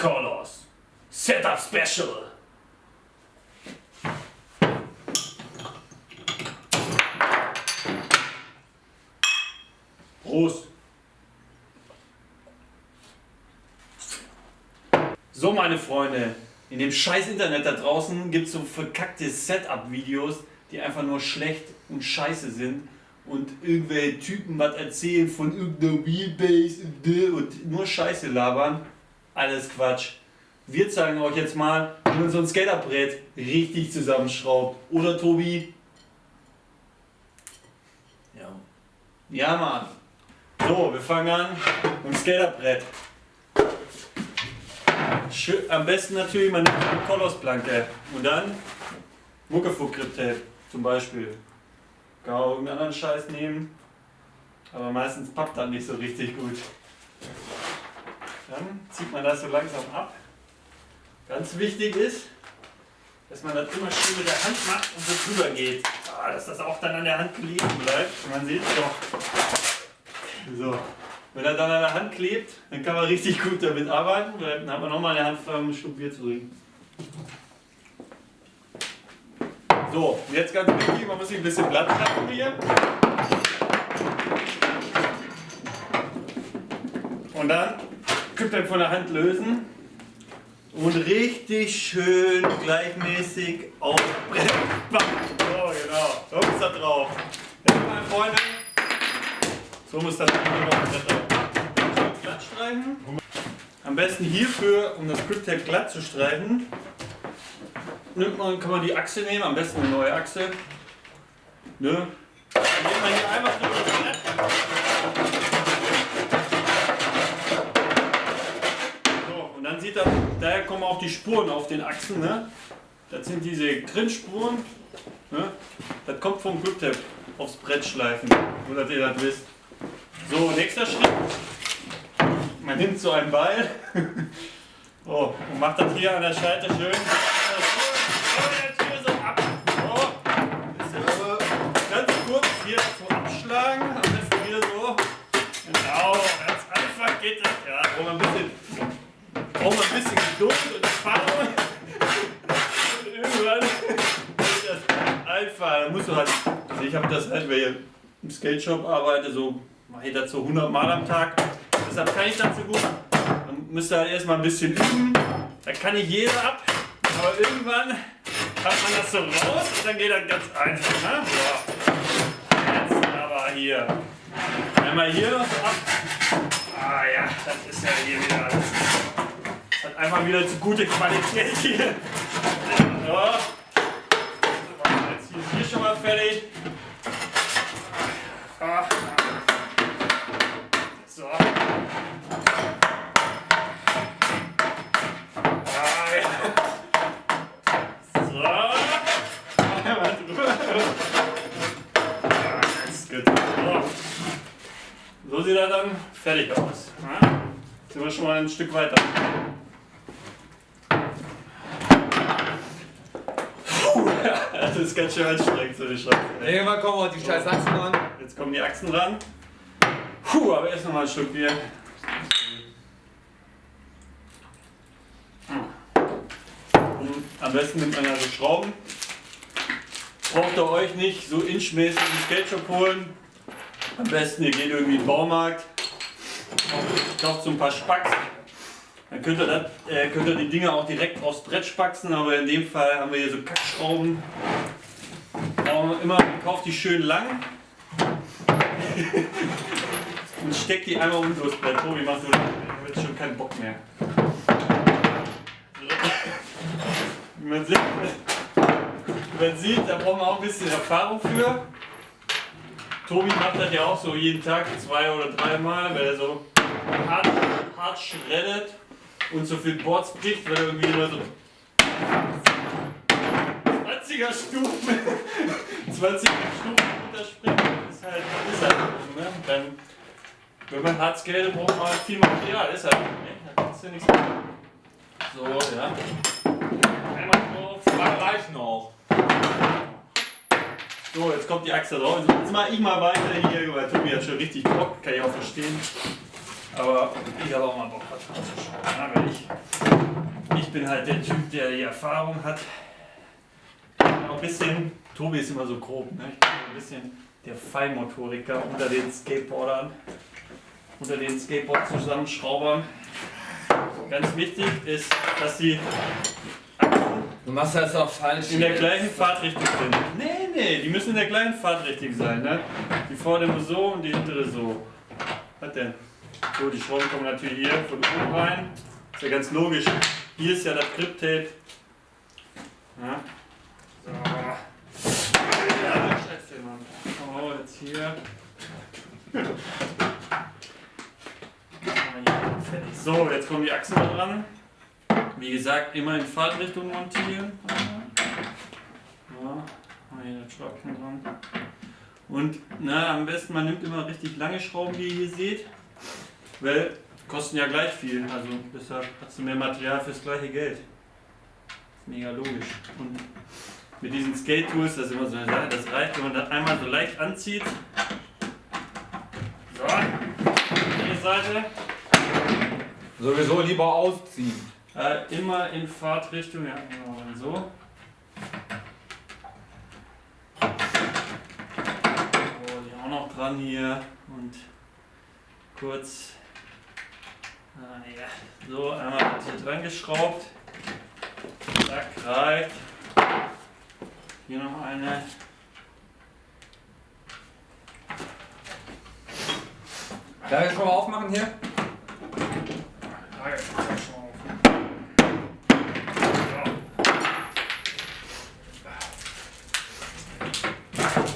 Colors Setup Special. Prost. So meine Freunde, in dem scheiß Internet da draußen gibt es so verkackte Setup-Videos, die einfach nur schlecht und scheiße sind und irgendwelche Typen was erzählen von irgendeiner Wheelbase und nur Scheiße labern. Alles Quatsch. Wir zeigen euch jetzt mal, wie man so ein Skaterbrett richtig zusammenschraubt. Oder Tobi? Ja. Ja, Mann. So, wir fangen an mit dem Skaterbrett. Am besten natürlich man nimmt eine Kolossplanke und dann Muckefuck-Grip-Tape zum Beispiel. Kann auch irgendeinen anderen Scheiß nehmen, aber meistens pappt dann nicht so richtig gut. Dann zieht man das so langsam ab. Ganz wichtig ist, dass man das immer schön mit der Hand macht und so drüber geht. Ah, dass das auch dann an der Hand kleben bleibt. Man sieht es doch. So. Wenn er dann an der Hand klebt, dann kann man richtig gut damit arbeiten, dann hat man nochmal eine Hand frei, um einen Schluck Bier zu trinken. So, jetzt ganz wichtig, man muss sich ein bisschen Blatt schaffen hier. Und dann Küppel von der Hand lösen und richtig schön gleichmäßig aufbrechen. So, genau. So ist er drauf. Jetzt, meine Freunde, so muss das glatt streichen. Am besten hierfür, um das Grip Tape glatt zu streichen, nimmt man, kann man die Achse nehmen, am besten eine neue Achse. Ne? Dann nimmt man hier einfach sieht er, daher kommen auch die Spuren auf den Achsen. Ne? Das sind diese Grindspuren. Ne? Das kommt vom Grip Tape aufs Brett schleifen, nur dass ihr das wisst. So, nächster Schritt. Man nimmt so einen Ball oh, und macht das hier an der Scheite schön. Hier abschlagen. Am besten wieder so. Genau, ganz einfach geht das. Ja, braucht man ein bisschen, braucht man ein bisschen Geduld und Erfahrung. Und irgendwann geht das einfach. Da musst du halt, also ich habe das halt, weil ich im Skate Shop arbeite, so mache ich das so 100 Mal am Tag. Deshalb kann ich das so gut. Dann müsst ihr halt erstmal ein bisschen üben. Da kann nicht jeder ab. Aber irgendwann hat man das so raus und dann geht das ganz einfach. Ne? So. Jetzt aber hier. Einmal hier noch so ab. Ah ja, das ist ja hier wieder alles. Einmal wieder zu gute Qualität hier. So. Jetzt hier, hier schon mal fertig. Ah. So. Ah. So. Ah. So. so sieht er dann fertig aus. Ja? Jetzt sind wir schon mal ein Stück weiter. Puh, das ist ganz schön anstrengend, so eine Scheiße. Irgendwann kommen auch die scheiß Achsen ran. Jetzt kommen die Achsen ran. Puh, aber erst noch mal ein Stück Bier. Und am besten nimmt man also Schrauben. Braucht ihr euch nicht so inchmäßig im Skate Shop holen. Am besten ihr geht irgendwie in den Baumarkt, kauft so ein paar Spacks. Dann könnt ihr, das, äh, könnt ihr die Dinger auch direkt aufs Brett spaxen, aber in dem Fall haben wir hier so Kackschrauben. Aber immer kauft die schön lang und steckt die einmal unter das Brett. Tobi, mach du, habe schon keinen Bock mehr. Wie man sieht, man sieht, da braucht man auch ein bisschen Erfahrung für. Tobi macht das ja auch so jeden Tag zwei oder dreimal, weil er so hart, hart schreddet und so viel Boards bricht, weil irgendwie immer so 20er Stufen, 20er Stufen runterspringt. Ist halt, ist halt so, ne? Dann, wenn man hart skatet, braucht man viel Material. Ist halt, ne? Da kannst du nichts machen. So, ja. Einmal drauf. Zwei reichen auch. So, jetzt kommt die Achse drauf. Jetzt mache ich mal weiter hier, weil Tobi hat schon richtig Bock, kann ich auch verstehen. Aber ich habe auch mal Bock, was anzuschauen. Ich ich bin halt der Typ, der die Erfahrung hat. Auch ein bisschen, Tobi ist immer so grob, ne? ich bin ein bisschen der Feinmotoriker unter den Skateboardern, unter den Skateboard-Zusammenschraubern. Ganz wichtig ist, dass sie Du machst das auch falsch. in der gleichen Fahrtrichtung sind. Nee, nee, die müssen in der gleichen Fahrtrichtung sein. Ne? Die vordere so und die hintere so. Was denn? So, die Schrauben kommen natürlich hier von oben rein. Ist ja ganz logisch. Hier ist ja das Grip-Tape. Ja. So. Ja, scheiße, Mann. Oh, jetzt hier. So, jetzt kommen die Achsen da dran. Wie gesagt, immer in Fahrtrichtung montieren. Ja, hier das Schraubchen dran. Und na, am besten man nimmt immer richtig lange Schrauben, wie ihr hier seht. Weil kosten ja gleich viel. Also deshalb hast du mehr Material fürs gleiche Geld. Ist mega logisch. Und mit diesen Skate-Tools, das ist immer so eine Sache, das reicht, wenn man das einmal so leicht anzieht. So, die Seite. Sowieso lieber ausziehen. Äh, immer in Fahrtrichtung, ja, genau, dann so. So, die auch noch dran hier und kurz, ja, so einmal hier dran geschraubt. Zack, reicht. Hier noch eine. Darf ich schon mal aufmachen hier? Ah.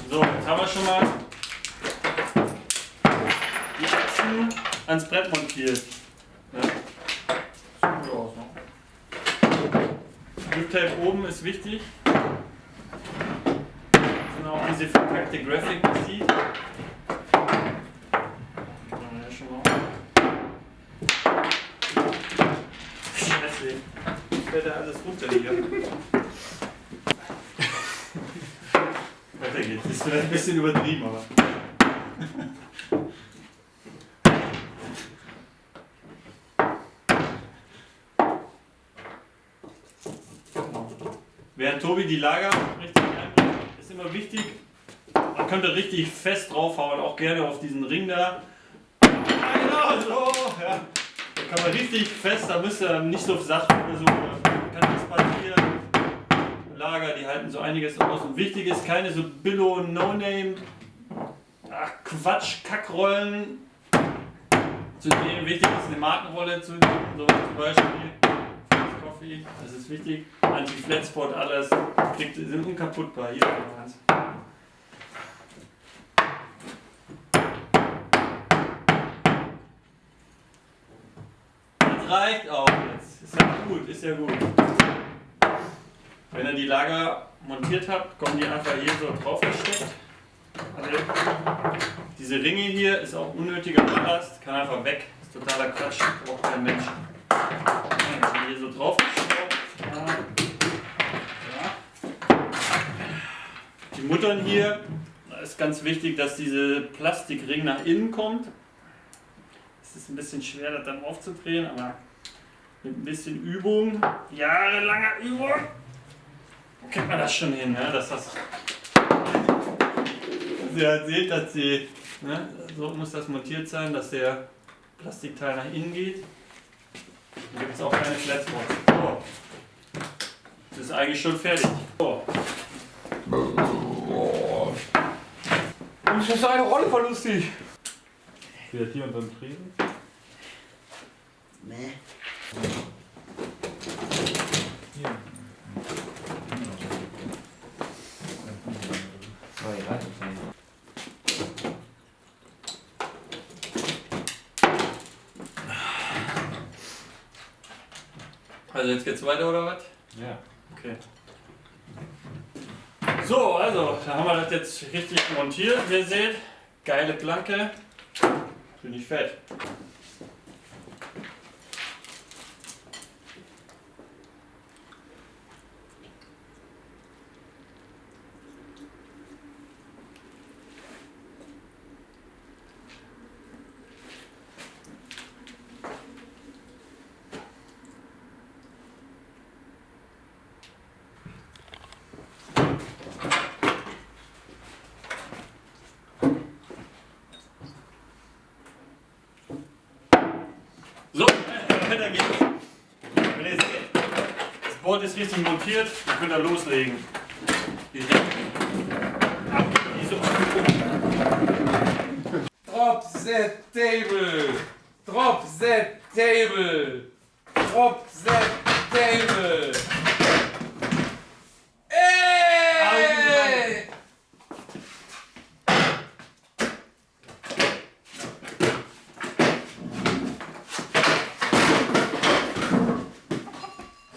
So, jetzt haben wir schon mal die Achsen ans Brett montiert. Ja. Sieht gut aus, ne? Grip-Tape oben ist wichtig. Das sind auch diese verpackte Graphic, sieht. Man ja. Scheiße. Fällt da alles runter hier. Weiter geht's. Ist vielleicht ein bisschen übertrieben, aber. Während Tobi die Lager richtig einbringt, ist immer wichtig, man könnte richtig fest draufhauen, auch gerne auf diesen Ring da. Genau so, ja. Da kann man richtig fest, da müsst ihr nicht so sacht versuchen. Kann nichts passieren. Lager, die halten so einiges aus. Und wichtig ist keine so Billo, No-Name, ach Quatsch, Kackrollen zu nehmen. Wichtig ist eine Markenrolle zu nehmen, so zum Beispiel. Coffee, das ist wichtig. Anti-Flatspot, alles. Kriegt, sind unkaputtbar. Hier eins. Das reicht auch jetzt. Ist ja gut, ist ja gut. Wenn ihr die Lager montiert habt, kommen die einfach hier so drauf gesteckt. Also diese Ringe hier ist auch unnötiger Ballast, kann einfach weg. Ist totaler Quatsch, braucht kein Mensch. Die hier so drauf. Die Muttern hier, da ist ganz wichtig, dass diese Plastikring nach innen kommt. Es ist ein bisschen schwer, das dann aufzudrehen, aber mit ein bisschen Übung, jahrelanger Übung, kriegt man das schon hin, ne? dass das dass ihr halt seht, dass sie, ne? so muss das montiert sein, dass der Plastikteil nach innen geht. Dann gibt es auch keine Flatspots. So. Das ist eigentlich schon fertig. So. Das ist eine Rolle voll lustig. Steht hier unter dem Tresen? Nee. Also jetzt geht's weiter oder was? Ja. Okay. So, also, da haben wir das jetzt richtig montiert. Wie ihr seht, geile Planke. Finde ich fett. Motorrad ist richtig montiert, dann könnt da loslegen. Direkt ab diese Übung. Drop the table! Drop the table! Drop the table!